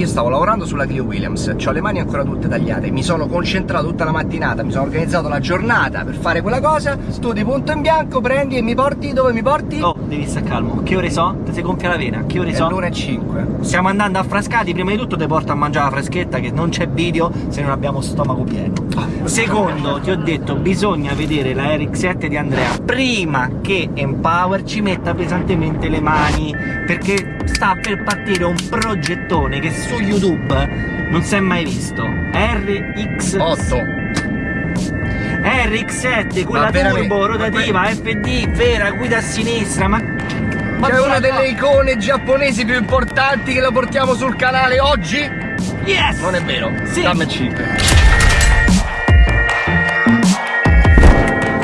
io stavo lavorando sulla Clio Williams, ho le mani ancora tutte tagliate, mi sono concentrato tutta la mattinata, mi sono organizzato la giornata per fare quella cosa, tu di punto in bianco prendi e mi porti dove mi porti? Oh, devi stare calmo. Che ore so? Ti sei gonfia la vena? Che ore so? È l'una e cinque. Stiamo andando a Frascati, prima di tutto ti porto a mangiare la freschetta che non c'è video se non abbiamo stomaco pieno. Secondo, ti ho detto, bisogna vedere la RX7 di Andrea prima che Empower ci metta pesantemente le mani perché sta per partire un progettone che su YouTube non si è mai visto. RX 8. RX7, quella turbo, rotativa, FD, vera, guida a sinistra, ma... ma C'è una delle icone giapponesi più importanti che la portiamo sul canale oggi? Yes! Non è vero? Sì. Dammi 5.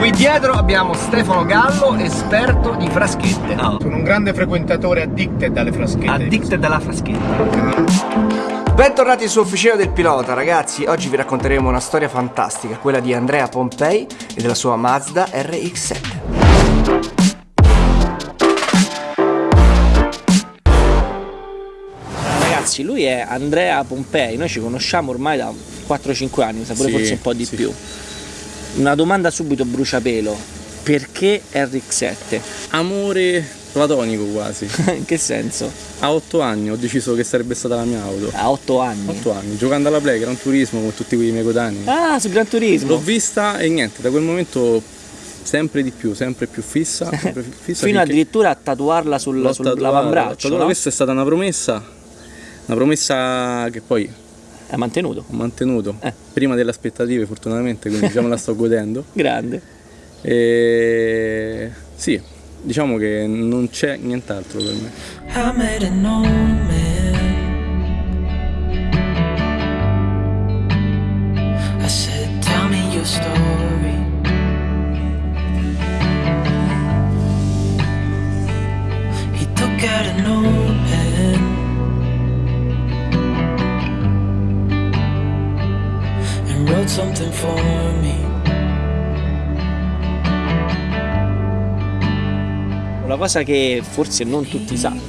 Qui dietro abbiamo Stefano Gallo, esperto di fraschette. No. Sono un grande frequentatore addicted alle fraschette. Addicted alla fraschetta. Bentornati su Officina del Pilota ragazzi, oggi vi racconteremo una storia fantastica, quella di Andrea Pompei e della sua Mazda RX-7. Ragazzi, lui è Andrea Pompei, noi ci conosciamo ormai da 4-5 anni, mi sa pure Sì, forse un po' di sì. più. Una domanda subito bruciapelo, perché RX7? Amore platonico quasi. In che senso? A 8 anni ho deciso che sarebbe stata la mia auto. A 8 anni. 8 anni, giocando alla Play, Gran Turismo con tutti quei miei coetanei. Ah, su Gran Turismo. L'ho vista e niente, da quel momento sempre di più, sempre più fissa. Sempre più fissa Fino addirittura a tatuarla sul, l'ho sul tatuata, l'avambraccio, l'ho tatuata. no? Questa è stata una promessa, una promessa che poi È mantenuto. ho mantenuto Eh. prima delle aspettative fortunatamente, quindi diciamo la sto godendo. Grande. E sì, diciamo che non c'è nient'altro per me. And wrote something for me. Una cosa che forse non tutti sanno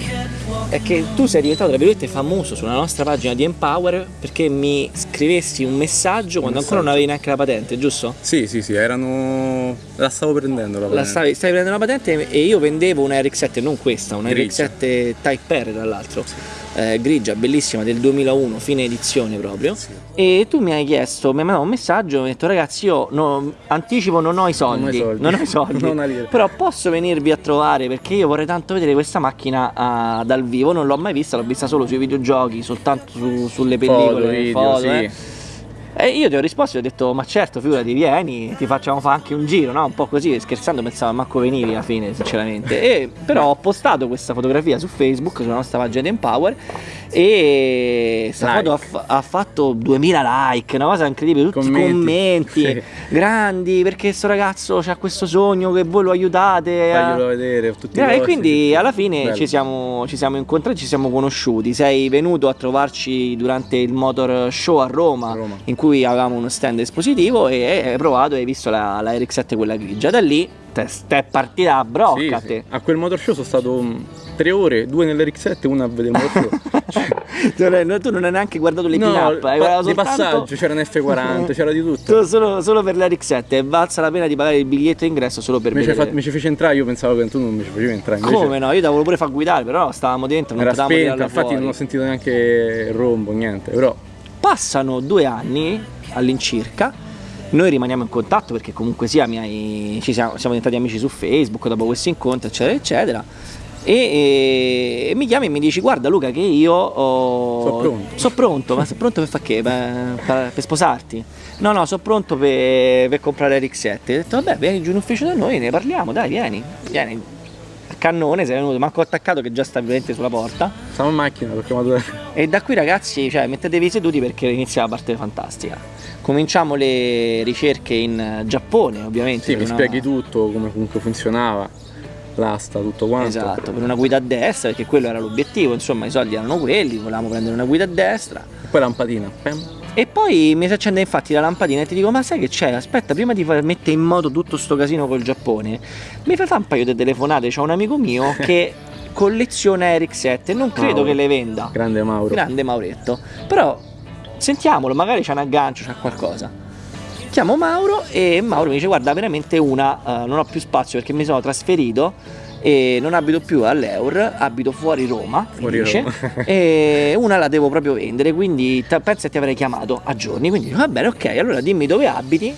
è che tu sei diventato tra virgolette famoso sulla nostra pagina di Empower perché mi scrivessi un messaggio quando ancora non avevi neanche la patente, giusto? Sì, sì, sì, erano... la stavo prendendo la La patente. stavi, stavi prendendo la patente e io vendevo una RX7, non questa, una Grigia. RX7 Type R tra l'altro, eh, grigia, bellissima, del 2001, fine edizione proprio. E tu mi hai chiesto, mi hai mandato un messaggio mi hai detto ragazzi io no- anticipo non ho i soldi, soldi. non ho i soldi, Non ho lira. però posso venirvi a trovare perché io vorrei tanto vedere questa macchina ah, dal vivo, non l'ho mai vista, l'ho vista solo sui videogiochi, soltanto su- sulle pellicole, Foto, video, foto, sì. eh. E io ti ho risposto e ho detto ma certo figurati vieni ti facciamo fare anche un giro no? un po' così scherzando pensavo manco venivi alla fine sinceramente e però ho postato questa fotografia su Facebook sulla nostra pagina di Empower e questa Like. foto ha, ha fatto 2000 like una cosa incredibile tutti Commenti. commenti, Sì. grandi perché sto ragazzo ha questo sogno che voi lo aiutate a- Faglielo vedere, tutti eh, e posti, quindi alla fine Bello. ci siamo, ci siamo incontrati, ci siamo conosciuti. Sei venuto a trovarci durante il Motor Show a Roma, A Roma. in cui avevamo uno stand espositivo e hai provato e hai visto la, la RX7 quella grigia. Da lì te, te è partita a brocca Sì, a sì. A quel motor show sono stato mm, tre ore, due nell'RX7 e una a vedere motor show. Tu non- hai neanche guardato le no, pin-up, hai guardato di soltanto... passaggio, c'era un F40, c'era di tutto. Tu Solo, solo per la RX7 è valsa la pena di pagare il biglietto ingresso solo per ci, vedere. fa- mi ci fece entrare, io pensavo che tu non mi ci facevi entrare. invece Come no? Io ti avevo pure far guidare, però stavamo dentro, non Era potevamo spenta, infatti fuori. non ho sentito neanche il rombo, niente. Però Passano due anni all'incirca, noi rimaniamo in contatto perché comunque sia mi hai- ci siamo, siamo diventati amici su Facebook dopo questo incontro, eccetera, eccetera. E, e mi chiami e mi dici guarda Luca che io ho... So pronto. So pronto, ma sei pronto per fare che? Per, per- per sposarti? No, no, sono pronto per, per comprare RX7. Ho detto vabbè vieni giù in ufficio da noi, ne parliamo, dai vieni, vieni. Cannone sei venuto, manco attaccato che già sta veramente sulla porta. stavo in macchina perché chiamato E da qui ragazzi, cioè, mettetevi seduti perché inizia la parte fantastica. Cominciamo le ricerche in Giappone, ovviamente. Sì, mi una- spieghi tutto, come comunque funzionava, l'asta, tutto quanto. Esatto, per una guida a destra, perché quello era l'obiettivo, insomma i soldi erano quelli, volevamo prendere una guida a destra. E poi lampadina. pam. E poi mi si accende infatti la lampadina e ti dico, ma sai che c'è? Aspetta, prima di mettere in moto tutto sto casino col Giappone, mi fai fare un paio di telefonate, c'ho un amico mio che collezione RX7 non credo Mauro. che le venda. Grande Mauro. Grande Mauretto. Però sentiamolo, magari c'è un aggancio, c'è qualcosa. Chiamo Mauro e Mauro mi dice guarda veramente una, eh, non ho più spazio perché mi sono trasferito e non abito più all'Eur, abito fuori Roma, Fuori dice, Roma. e una la devo proprio vendere, quindi penso che ti avrei chiamato a giorni, quindi va bene ok, allora dimmi dove abiti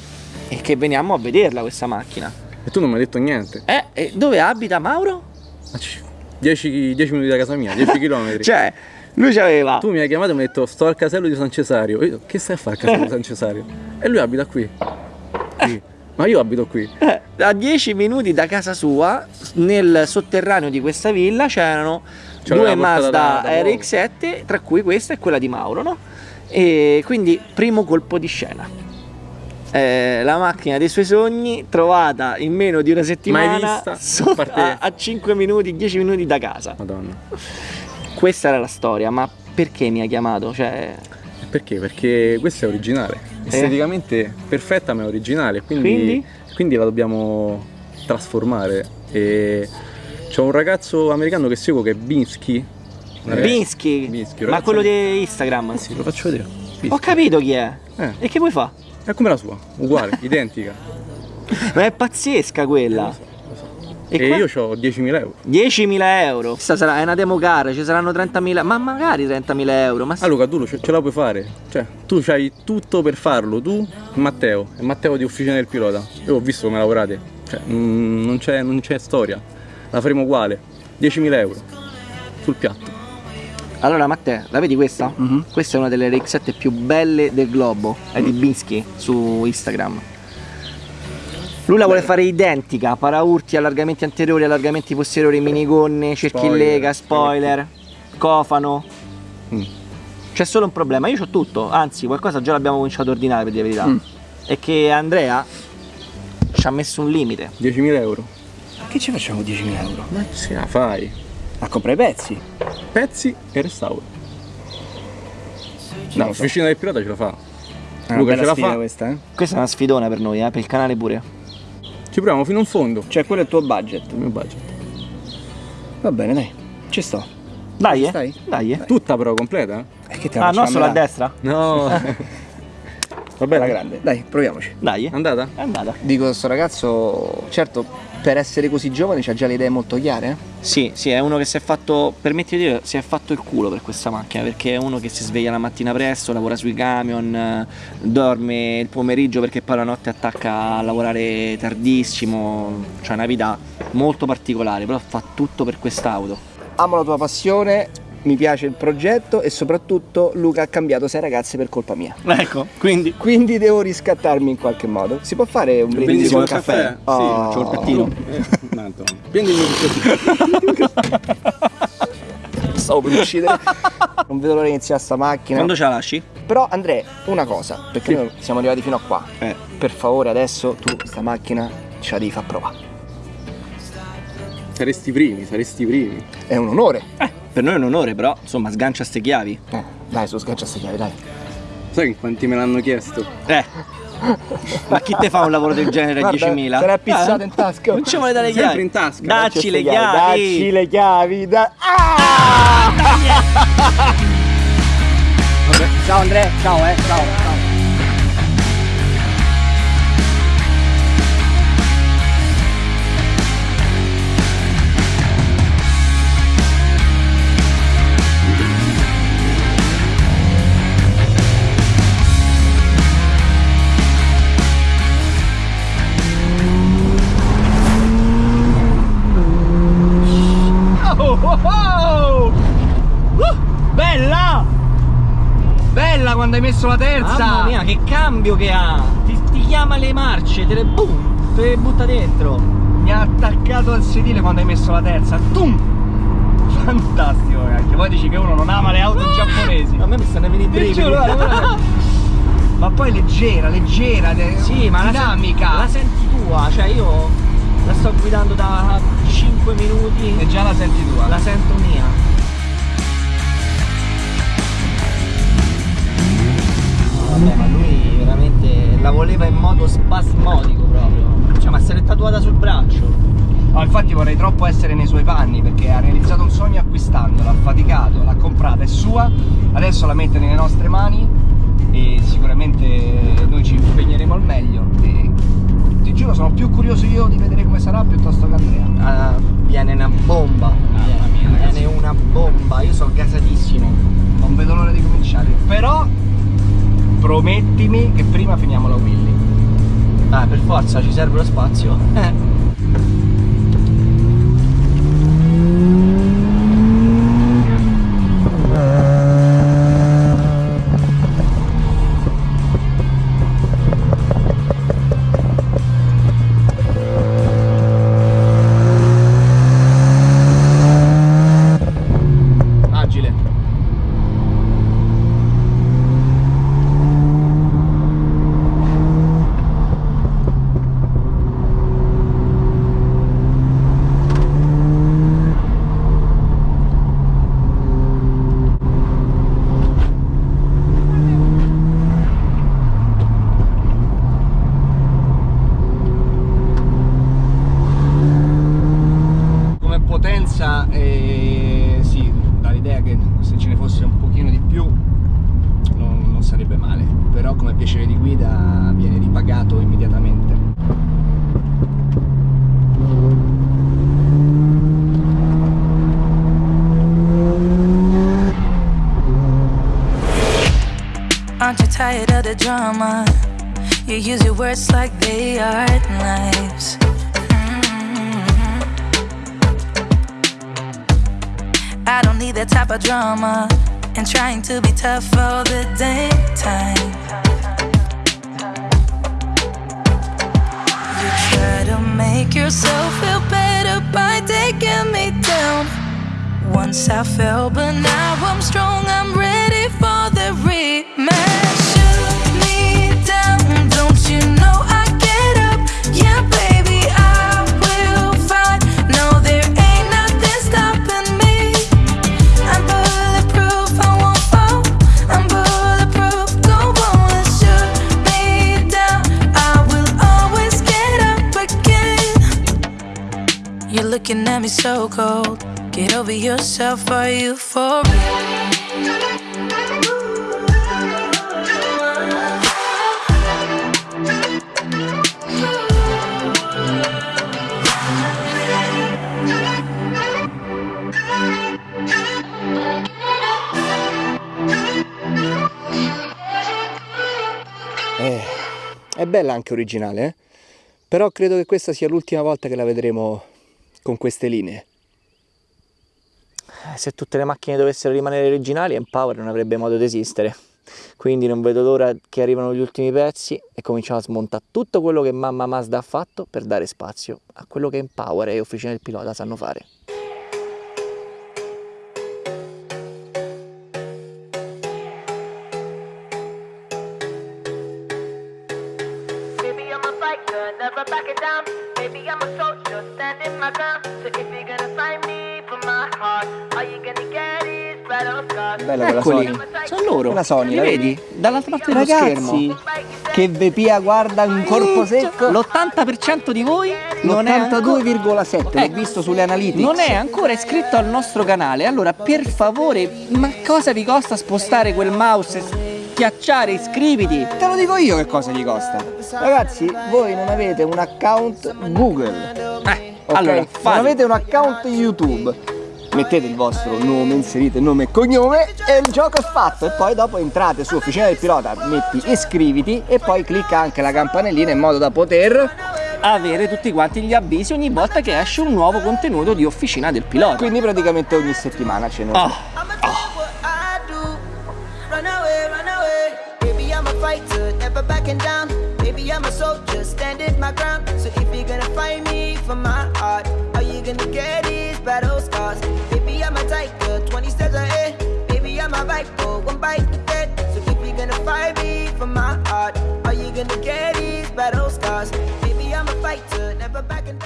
e che veniamo a vederla questa macchina. E tu non mi hai detto niente. Eh, e dove abita Mauro? 10 minuti da casa mia, 10 km. Cioè, lui c'aveva Tu mi hai chiamato e mi hai detto sto al casello di San Cesario. Io, che stai a fare al casello di San Cesario? E lui abita qui. Qui. Ma io abito qui. Eh, a 10 minuti da casa sua, nel sotterraneo di questa villa, c'erano C'era due Mazda da- da poco. RX7, tra cui questa e quella di Mauro, no? E quindi primo colpo di scena. Eh, la macchina dei suoi sogni trovata in meno di una settimana a parte- a, a 5 minuti, 10 minuti da casa. Madonna. Questa era la storia, ma perché mi ha chiamato? Cioè, Perché? Perché questa è originale. Esteticamente perfetta ma è originale. Quindi, Quindi? quindi la dobbiamo trasformare. E c'è un ragazzo americano che seguo che è Binsky. Ragazzo- Binsky, Binsky, ma quello di Instagram. Sì, lo faccio vedere. Binsky. Ho capito chi è. Eh. E che vuoi fare? È come la sua, uguale, identica. Ma è pazzesca quella. E, qua? io ho 10.000 euro. 10.000 euro. Questa sarà è una demo car, ci saranno 30.000, ma magari 30.000 euro. Ma Ah Luca, tu lo- ce ce la puoi fare. Cioè, tu hai tutto per farlo, tu e Matteo. E Matteo di Officina del Pilota. Io ho visto come lavorate. Cioè, mm, non c'è, non c'è storia. La faremo uguale. 10.000 euro. Sul piatto. Allora Matteo, la vedi questa? Questa è una delle RX7 più belle del globo. È di Binsky su Instagram. Lui la vuole fare identica, paraurti, allargamenti anteriori, allargamenti posteriori, minigonne, cerchi in Spoiler, lega, spoiler, cofano. Mm. C'è solo un problema, io ho tutto, anzi qualcosa già l'abbiamo cominciato a ordinare per dire la verità. Mm. È che Andrea ci ha messo un limite. 10.000 euro. Che ci facciamo 10.000 euro? Ma se la fai. A comprare i pezzi? Pezzi e restauro. No, lo so. Officina del Pilota ce la fa. È una Luca, bella ce la sfida fa? questa, eh? Questa è una sfidona per noi, eh, per il canale pure. Ci proviamo fino in fondo. Cioè, quello è il tuo budget. Il mio budget. Va bene, dai. Ci sto. Dai, eh. Stai? Dai, eh. Tutta però completa? E che te la Ah, no, facciamo solo a destra? No. Va bene. grande. Dai, proviamoci. Dai, eh. Andata? È andata. Dico, sto ragazzo, certo, per essere così giovane c'ha già le idee molto chiare. Sì, sì, è uno che si è fatto, permetti di dire, si è fatto il culo per questa macchina, perché è uno che si sveglia la mattina presto, lavora sui camion, eh, dorme il pomeriggio perché poi la notte attacca a lavorare tardissimo, cioè una vita molto particolare, però fa tutto per quest'auto. Amo la tua passione, mi piace il progetto e soprattutto Luca ha cambiato sei ragazze per colpa mia. Ecco, quindi Quindi devo riscattarmi in qualche modo. Si può fare un brindisi con caffè? caffè? Oh. Sì, faccio il pettino. Eh, tanto. Prendimi un Stavo per uccidere. non vedo l'ora di iniziare sta macchina. quando ce la lasci? Però Andrea, una cosa, perché noi siamo arrivati fino a qua. Eh. Per favore adesso tu questa macchina ce la devi far provare. Saresti i primi, saresti i primi. È un onore. Per noi è un onore, però, insomma, sgancia ste chiavi. Eh, dai, su sgancia ste chiavi, dai. Sai in quanti me l'hanno chiesto? Eh. Ma chi te fa un lavoro del genere a Guarda, 10.000? te l'hai pizzato Eh? in tasca. Non ci vuole dare le Sempre chiavi. in tasca. Dacci le chiavi. Dacci le chiavi. Da... Ah! Vabbè, ciao Andrea, ciao eh, ciao, quando hai messo la terza. Mamma mia, che cambio che ha! Ti, ti chiama le marce, te le boom, te le butta dentro. Mi ha attaccato al sedile quando hai messo la terza. Tum! Fantastico, anche poi dici che uno non ama le auto giapponesi. A me mi stanno venendo i brividi. Ma poi leggera, leggera, Sì, ma la, dinamica. sen- la senti tua, cioè io la sto guidando da 5 minuti, e già la senti tua. la sento mia. Vabbè, lui veramente la voleva in modo spasmodico proprio. Cioè, ma se l'è tatuata sul braccio. No, infatti vorrei troppo essere nei suoi panni perché ha realizzato un sogno acquistando, l'ha faticato, l'ha comprata, è sua, adesso la mette nelle nostre mani e sicuramente noi ci promettimi che prima finiamo la Willy. Ah, per forza, ci serve lo spazio. The drama? You use your words like they are knives. Mm-hmm. I don't need that type of drama and trying to be tough all the dang time. You try to make yourself feel better by taking me down. Once I fell, but now I'm strong. I'm ready for the rematch. Looking at me so cold. Get over yourself, are you for real? Eh, è bella anche originale, eh? però credo che questa sia l'ultima volta che la vedremo con queste linee. Eh, Se tutte le macchine dovessero rimanere originali, Empower non avrebbe modo di esistere. Quindi non vedo l'ora che arrivano gli ultimi pezzi e cominciamo a smontare tutto quello che mamma Mazda ha fatto per dare spazio a quello che Empower e Officina del Pilota sanno fare. Bella quella Eccoli, Sony. sono loro. La Sony, la vedi? Dall'altra parte dello Ragazzi, schermo. che Vepia guarda un corpo secco. L'80% di voi non è ancora... L'82,7, l'ho Eh, visto sulle analytics. Non è ancora iscritto al nostro canale, allora per favore, ma cosa vi costa spostare quel mouse e schiacciare iscriviti? Te lo dico io che cosa gli costa. Ragazzi, voi non avete un account Google. Eh, ok? allora, non fate. avete un account YouTube. Mettete il vostro nome, inserite nome e cognome e il gioco è fatto. E poi dopo entrate su Officina del Pilota, metti iscriviti e poi clicca anche la campanellina in modo da poter. avere tutti quanti gli avvisi ogni volta che esce un nuovo contenuto di Officina del Pilota. Quindi praticamente ogni settimana ce I do. Run away, run away. Baby, I'm a down. Soldier, standing my ground. So if you're gonna find me for my heart, all you gonna get is battle scars. Baby, I'm a tiger, 20 steps ahead. Baby, I'm a viper, one bite to dead. So if you're gonna find me for my heart, all you gonna get is battle scars. Baby, I'm a fighter, never backing